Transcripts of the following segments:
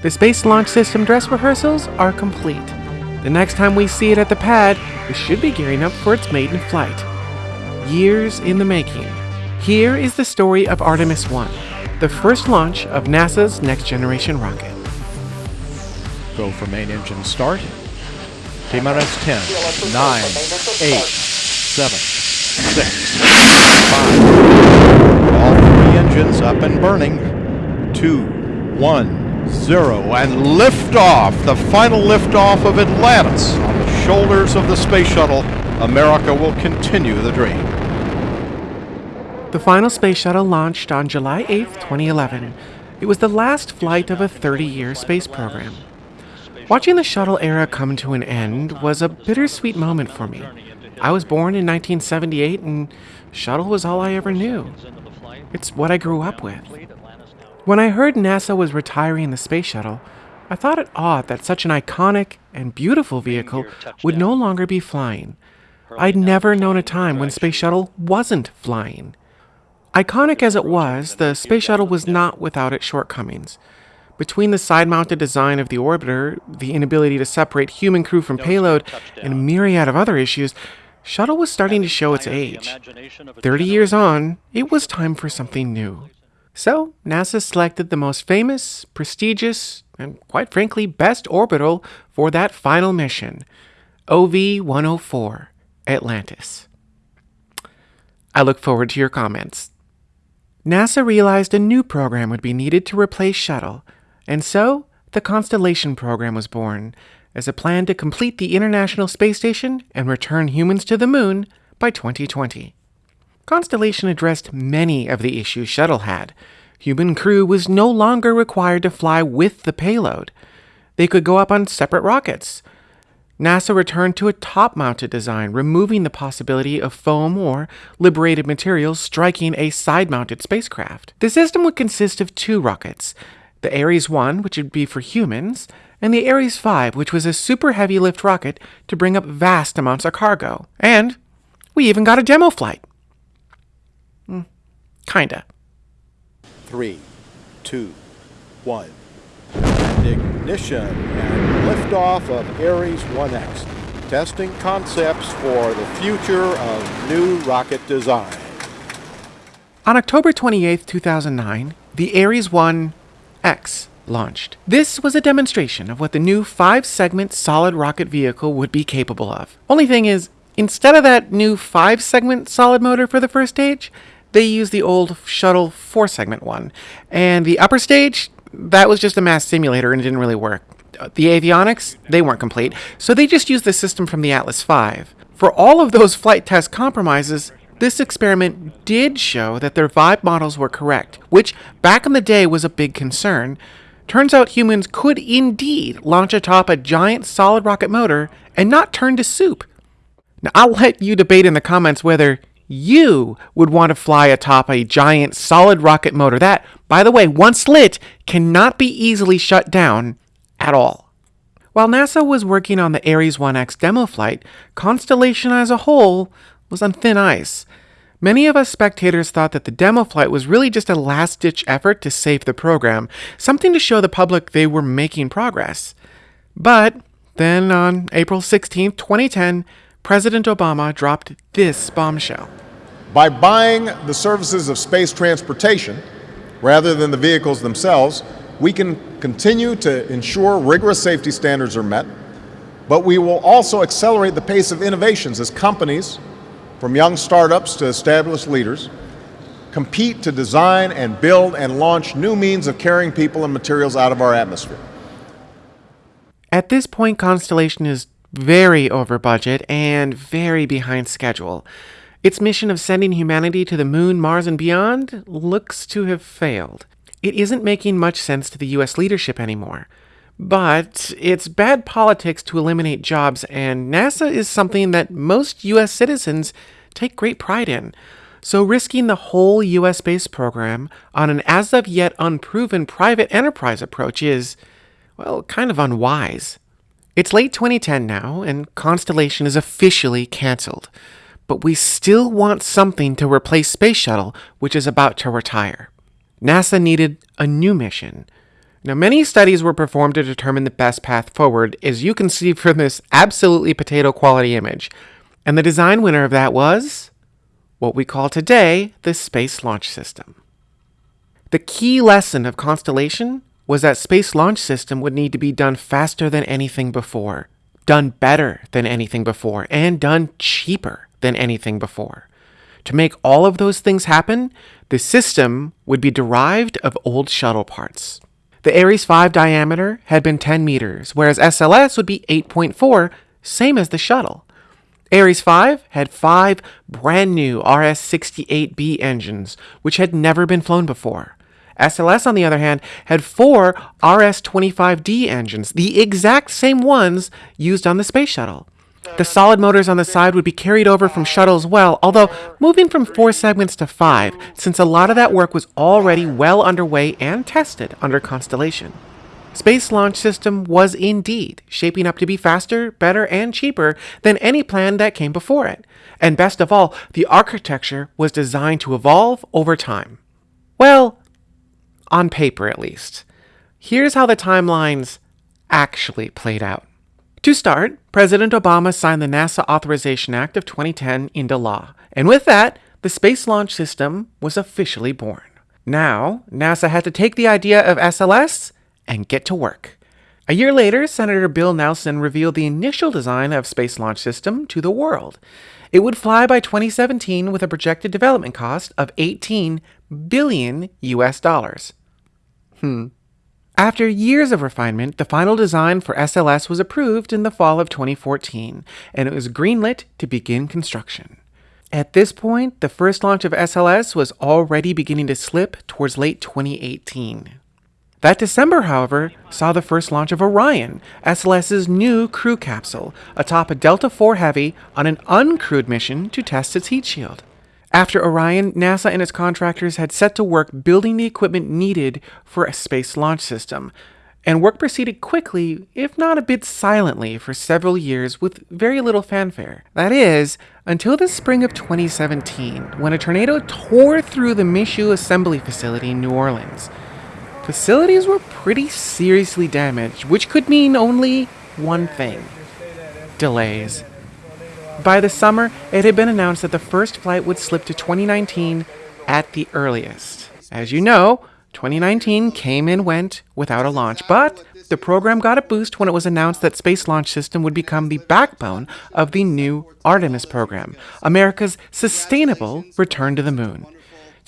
The Space Launch System dress rehearsals are complete. The next time we see it at the pad, it should be gearing up for its maiden flight. Years in the making. Here is the story of Artemis 1, the first launch of NASA's next generation rocket. Go for main engine start. T minus 10, 9, 8, 7, 6, 5. All three engines up and burning. 2, 1, 0. And liftoff, the final liftoff of Atlantis on the shoulders of the space shuttle. America will continue the dream. The final space shuttle launched on July 8, 2011. It was the last flight of a 30 year space program. Watching the shuttle era come to an end was a bittersweet moment for me. I was born in 1978 and shuttle was all I ever knew. It's what I grew up with. When I heard NASA was retiring the space shuttle, I thought it odd that such an iconic and beautiful vehicle would no longer be flying. I'd never known a time when Space Shuttle wasn't flying. Iconic as it was, the Space Shuttle was not without its shortcomings. Between the side mounted design of the orbiter, the inability to separate human crew from payload, and a myriad of other issues, Shuttle was starting to show its age. 30 years on, it was time for something new. So, NASA selected the most famous, prestigious, and quite frankly, best orbiter for that final mission OV 104 Atlantis. I look forward to your comments. NASA realized a new program would be needed to replace Shuttle, and so the Constellation program was born as a plan to complete the International Space Station and return humans to the Moon by 2020. Constellation addressed many of the issues Shuttle had. Human crew was no longer required to fly with the payload. They could go up on separate rockets, NASA returned to a top mounted design, removing the possibility of foam or liberated materials striking a side mounted spacecraft. The system would consist of two rockets the Ares 1, which would be for humans, and the Ares 5, which was a super heavy lift rocket to bring up vast amounts of cargo. And we even got a demo flight. Kinda. Three, two, one ignition and liftoff of Ares 1X, testing concepts for the future of new rocket design. On October 28, 2009, the Ares 1X launched. This was a demonstration of what the new five segment solid rocket vehicle would be capable of. Only thing is, instead of that new five segment solid motor for the first stage, they used the old shuttle four segment one. And the upper stage, that was just a mass simulator and it didn't really work. The avionics, they weren't complete, so they just used the system from the Atlas V. For all of those flight test compromises, this experiment did show that their Vibe models were correct, which back in the day was a big concern. Turns out humans could indeed launch atop a giant solid rocket motor and not turn to soup. Now, I'll let you debate in the comments whether you would want to fly atop a giant solid rocket motor that, by the way, once lit, cannot be easily shut down at all. While NASA was working on the Ares 1X demo flight, Constellation as a whole was on thin ice. Many of us spectators thought that the demo flight was really just a last ditch effort to save the program, something to show the public they were making progress. But then on April 16, 2010, President Obama dropped this bombshell. By buying the services of space transportation, rather than the vehicles themselves, we can continue to ensure rigorous safety standards are met, but we will also accelerate the pace of innovations as companies, from young startups to established leaders, compete to design and build and launch new means of carrying people and materials out of our atmosphere. At this point, Constellation is very over budget and very behind schedule. Its mission of sending humanity to the moon, Mars, and beyond looks to have failed. It isn't making much sense to the US leadership anymore. But it's bad politics to eliminate jobs, and NASA is something that most US citizens take great pride in. So risking the whole US space program on an as of yet unproven private enterprise approach is, well, kind of unwise. It's late 2010 now, and Constellation is officially cancelled. But we still want something to replace Space Shuttle, which is about to retire. NASA needed a new mission. Now, many studies were performed to determine the best path forward, as you can see from this absolutely potato quality image. And the design winner of that was what we call today the Space Launch System. The key lesson of Constellation was that Space Launch System would need to be done faster than anything before, done better than anything before, and done cheaper than anything before. To make all of those things happen, the system would be derived of old shuttle parts. The Ares 5 diameter had been 10 meters, whereas SLS would be 8.4, same as the shuttle. Ares 5 had five brand new RS 68B engines, which had never been flown before. SLS, on the other hand, had four RS 25D engines, the exact same ones used on the space shuttle. The solid motors on the side would be carried over from shuttle as well, although moving from four segments to five, since a lot of that work was already well underway and tested under Constellation. Space Launch System was indeed shaping up to be faster, better, and cheaper than any plan that came before it. And best of all, the architecture was designed to evolve over time. Well, on paper at least. Here's how the timelines actually played out. To start, President Obama signed the NASA Authorization Act of 2010 into law, and with that, the Space Launch System was officially born. Now, NASA had to take the idea of SLS and get to work. A year later, Senator Bill Nelson revealed the initial design of Space Launch System to the world. It would fly by 2017 with a projected development cost of 18 billion US dollars. Hmm. After years of refinement, the final design for SLS was approved in the fall of 2014, and it was greenlit to begin construction. At this point, the first launch of SLS was already beginning to slip towards late 2018. That December, however, saw the first launch of Orion, SLS's new crew capsule, atop a Delta IV Heavy on an uncrewed mission to test its heat shield. After Orion, NASA and its contractors had set to work building the equipment needed for a space launch system, and work proceeded quickly, if not a bit silently, for several years with very little fanfare. That is, until the spring of 2017, when a tornado tore through the Michoud assembly facility in New Orleans. Facilities were pretty seriously damaged, which could mean only one thing delays. By the summer, it had been announced that the first flight would slip to 2019 at the earliest. As you know, 2019 came and went without a launch, but the program got a boost when it was announced that Space Launch System would become the backbone of the new Artemis program, America's sustainable return to the moon.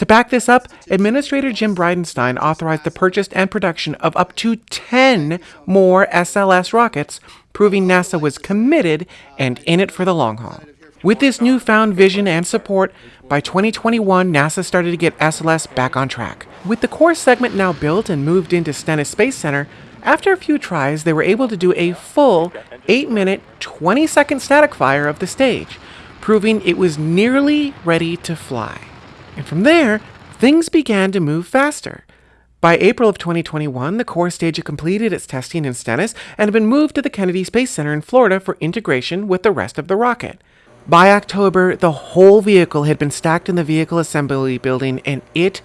To back this up, Administrator Jim Bridenstine authorized the purchase and production of up to 10 more SLS rockets, proving NASA was committed and in it for the long haul. With this newfound vision and support, by 2021, NASA started to get SLS back on track. With the core segment now built and moved into Stennis Space Center, after a few tries, they were able to do a full 8 minute, 20 second static fire of the stage, proving it was nearly ready to fly. And from there, things began to move faster. By April of 2021, the core stage had completed its testing in Stennis and had been moved to the Kennedy Space Center in Florida for integration with the rest of the rocket. By October, the whole vehicle had been stacked in the vehicle assembly building, and it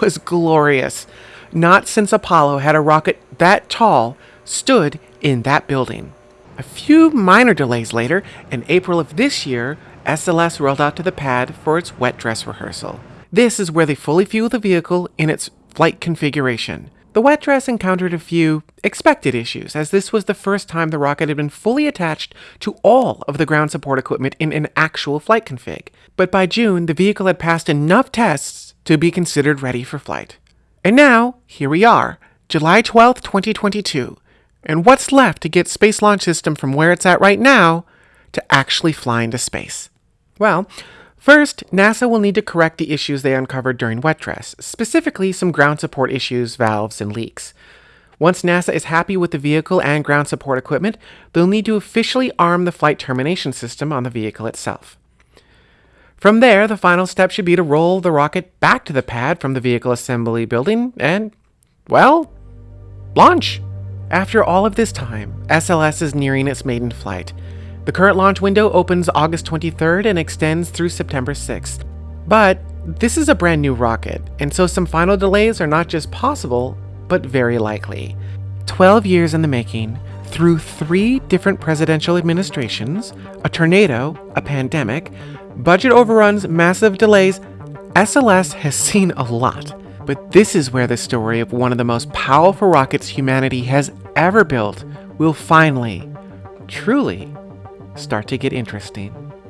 was glorious. Not since Apollo had a rocket that tall stood in that building. A few minor delays later, in April of this year, SLS rolled out to the pad for its wet dress rehearsal. This is where they fully fuel the vehicle in its flight configuration. The wet dress encountered a few expected issues, as this was the first time the rocket had been fully attached to all of the ground support equipment in an actual flight config. But by June, the vehicle had passed enough tests to be considered ready for flight. And now, here we are, July 12th, 2022. And what's left to get Space Launch System from where it's at right now to actually fly into space? Well, first, NASA will need to correct the issues they uncovered during wet dress, specifically some ground support issues, valves, and leaks. Once NASA is happy with the vehicle and ground support equipment, they'll need to officially arm the flight termination system on the vehicle itself. From there, the final step should be to roll the rocket back to the pad from the vehicle assembly building and, well, launch. After all of this time, SLS is nearing its maiden flight, the current launch window opens August 23rd and extends through September 6th. But this is a brand new rocket, and so some final delays are not just possible, but very likely. 12 years in the making, through three different presidential administrations, a tornado, a pandemic, budget overruns, massive delays, SLS has seen a lot. But this is where the story of one of the most powerful rockets humanity has ever built will finally, truly, start to get interesting.